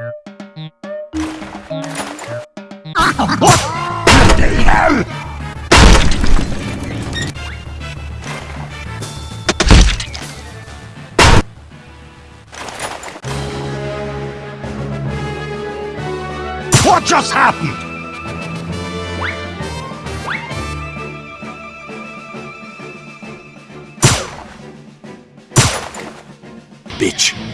What just happened? Bitch.